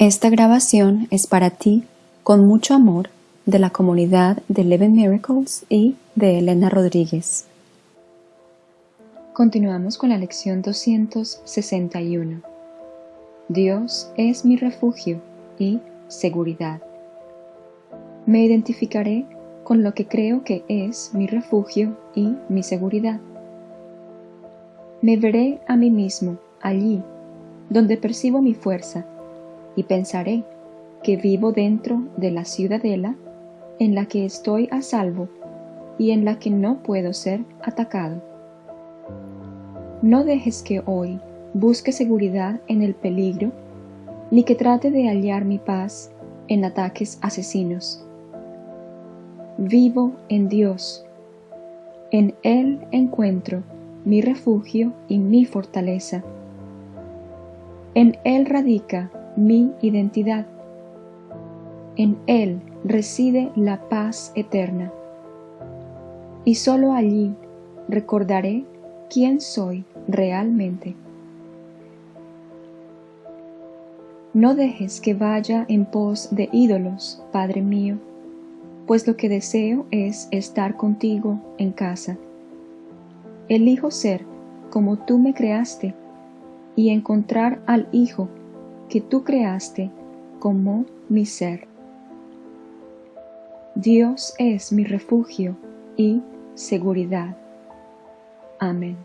Esta grabación es para ti, con mucho amor, de la comunidad de Eleven Miracles y de Elena Rodríguez. Continuamos con la lección 261. Dios es mi refugio y seguridad. Me identificaré con lo que creo que es mi refugio y mi seguridad. Me veré a mí mismo allí, donde percibo mi fuerza y pensaré que vivo dentro de la ciudadela en la que estoy a salvo y en la que no puedo ser atacado. No dejes que hoy busque seguridad en el peligro, ni que trate de hallar mi paz en ataques asesinos. Vivo en Dios. En Él encuentro mi refugio y mi fortaleza. En Él radica mi identidad. En Él reside la paz eterna. Y sólo allí recordaré quién soy realmente. No dejes que vaya en pos de ídolos, Padre mío, pues lo que deseo es estar contigo en casa. Elijo ser como tú me creaste y encontrar al Hijo que tú creaste como mi ser. Dios es mi refugio y seguridad. Amén.